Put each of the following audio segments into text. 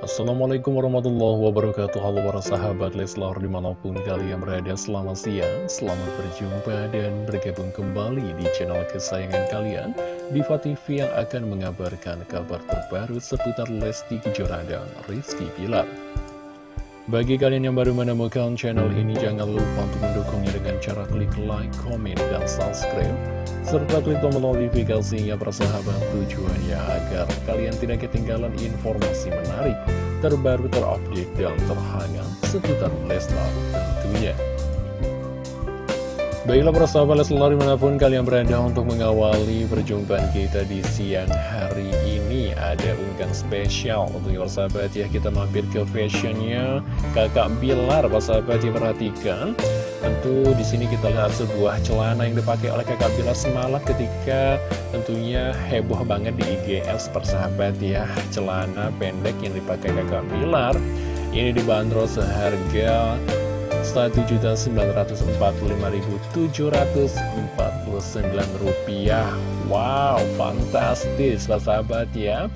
Assalamualaikum warahmatullahi wabarakatuh. Halo para sahabat Leslar di mana pun kalian berada Selamat siang, selamat berjumpa dan bergabung kembali di channel kesayangan kalian Diva TV yang akan mengabarkan kabar terbaru seputar Lesti Kejora dan Rizky Pilar bagi kalian yang baru menemukan channel ini, jangan lupa untuk mendukungnya dengan cara klik like, komen, dan subscribe. Serta klik tombol notifikasinya persahabat tujuannya agar kalian tidak ketinggalan informasi menarik, terbaru, terupdate, dan terhangat seputar Leslar tentunya. Baiklah persahabat Leslar di mana pun kalian berada untuk mengawali perjumpaan kita di siang hari ini. Ada unggahan spesial untuk persahabat ya. Kita mampir ke fashionnya. Kakak Bilar persahabat ya perhatikan. Tentu di sini kita lihat sebuah celana yang dipakai oleh kakak Bilar semalam ketika tentunya heboh banget di IGS persahabat ya. Celana pendek yang dipakai kakak Bilar. Ini dibanderol seharga rupiah. Wow, fantastis sahabat ya.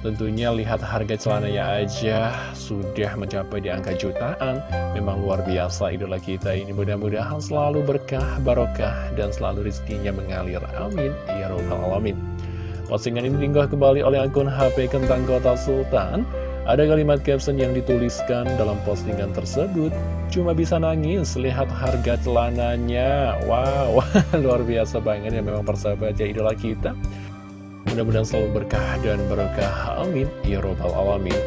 Tentunya lihat harga celananya aja sudah mencapai di angka jutaan. Memang luar biasa idola kita ini. Mudah-mudahan selalu berkah, barokah, dan selalu rizkinya mengalir. Amin. Ya Rabbal Alamin. Postingan ini tinggal kembali oleh akun HP Kentang Kota Sultan ada kalimat caption yang dituliskan dalam postingan tersebut. Cuma bisa nangis lihat harga celananya. Wow, luar biasa banget ya memang persahabat ya idola kita. Mudah-mudahan selalu berkah dan berkah. Amin. Ya Robbal Alamin.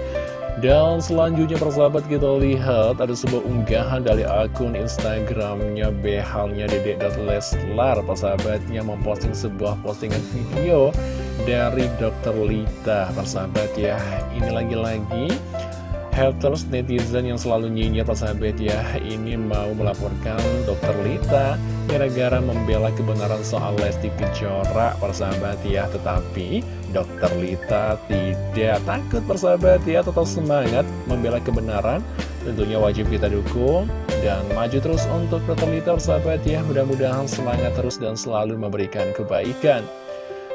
Dan selanjutnya persahabat kita lihat ada sebuah unggahan dari akun Instagramnya behalnya dedek.leslar persahabatnya memposting sebuah postingan video dari Dr. Lita persahabat ya ini lagi-lagi haters netizen yang selalu nyinyir persahabat ya ini mau melaporkan Dr. Lita gara-gara membela kebenaran soal Lesti Kejora persahabat ya tetapi Dr. Lita tidak takut persahabat ya tetap semangat membela kebenaran tentunya wajib kita dukung dan maju terus untuk Dr. Lita persahabat ya mudah-mudahan semangat terus dan selalu memberikan kebaikan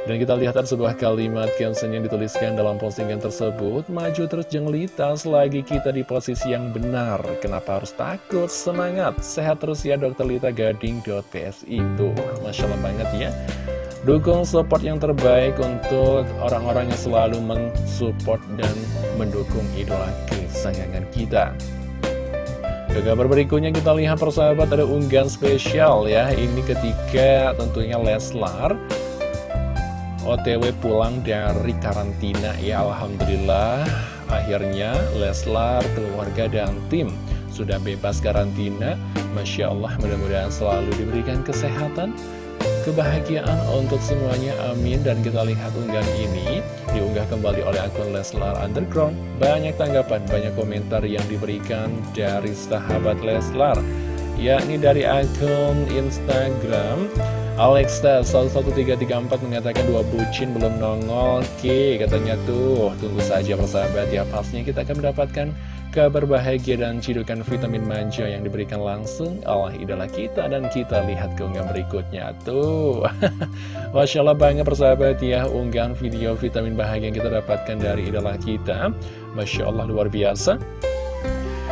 dan kita lihat ada sebuah kalimat caption yang dituliskan dalam postingan tersebut. Maju terus jenglita selagi kita di posisi yang benar. Kenapa harus takut? Semangat! Sehat terus ya Dokter Lita Gading.psi Tuh, Masya Allah banget ya. Dukung support yang terbaik untuk orang-orang yang selalu mensupport dan mendukung idola kesayangan kita. Ke kabar berikutnya kita lihat persahabat ada unggahan spesial ya. Ini ketika tentunya Leslar OTW pulang dari karantina. Ya Alhamdulillah. Akhirnya Leslar, keluarga dan tim sudah bebas karantina. Masya Allah mudah-mudahan selalu diberikan kesehatan kebahagiaan untuk semuanya. Amin. Dan kita lihat unggahan ini diunggah kembali oleh akun Leslar Underground. Banyak tanggapan banyak komentar yang diberikan dari sahabat Leslar yakni dari akun Instagram Alexa 11334 mengatakan dua bucin belum nongol Oke katanya tuh. Tunggu saja persahabat. Ya pastinya kita akan mendapatkan kabar bahagia dan cidukan vitamin manja yang diberikan langsung oleh idola kita dan kita lihat keunggahan berikutnya tuh. Masya Allah banget persahabat ya. Unggahan video vitamin bahagia yang kita dapatkan dari idola kita. Masya Allah luar biasa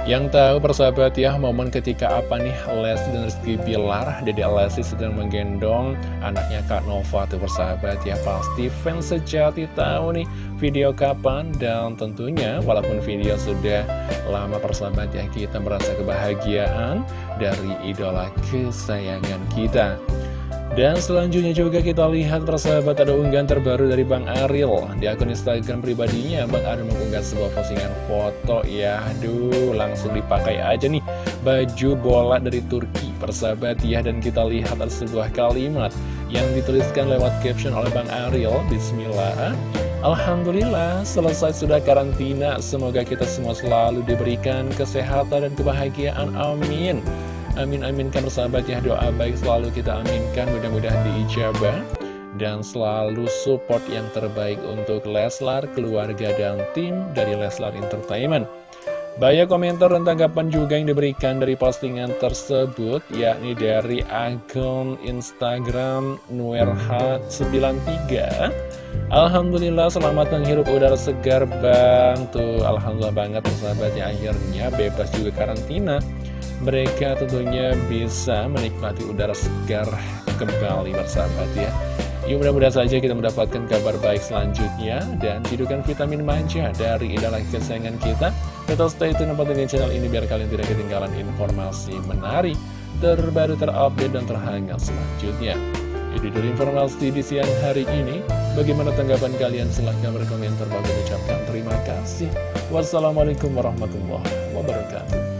yang tahu persahabat ya momen ketika apa nih Lesti dan Rizky Bilar Dede Lesti sedang menggendong anaknya Kak Nova tuh persahabat ya Pasti fans sejati tahu nih video kapan. Dan tentunya walaupun video sudah lama persahabat ya Kita merasa kebahagiaan dari idola kesayangan kita dan selanjutnya juga kita lihat persahabat ada unggahan terbaru dari Bang Ariel Di akun Instagram pribadinya Bang Ariel mengunggah sebuah postingan foto. Ya Aduh langsung dipakai aja nih. Baju bola dari Turki persahabat. Ya Dan kita lihat ada sebuah kalimat Yang dituliskan lewat caption oleh Bang Ariel Bismillah. Alhamdulillah selesai sudah karantina. Semoga kita semua selalu diberikan kesehatan dan kebahagiaan. Amin Amin aminkan persahabat ya doa baik selalu kita aminkan mudah-mudahan diijabah dan selalu support yang terbaik untuk Leslar, keluarga dan tim dari Leslar Entertainment. Banyak komentar dan tanggapan juga yang diberikan dari postingan tersebut, yakni dari akun Instagram Nuerhat93. Alhamdulillah selamat menghirup udara segar bang. Tuh Alhamdulillah banget sahabatnya akhirnya bebas juga karantina. Mereka tentunya bisa menikmati udara segar kembali bersahabat ya. Yuk mudah-mudahan saja kita mendapatkan kabar baik selanjutnya Dan hidupkan vitamin manja dari idola kesayangan kita Tetap stay tune di channel ini biar kalian tidak ketinggalan informasi menarik Terbaru terupdate dan terhangat selanjutnya. Itu dulu informasi di siang hari ini. Bagaimana tanggapan kalian? Silahkan berkomentar. Bagi ucapkan terima kasih. Wassalamualaikum warahmatullahi wabarakatuh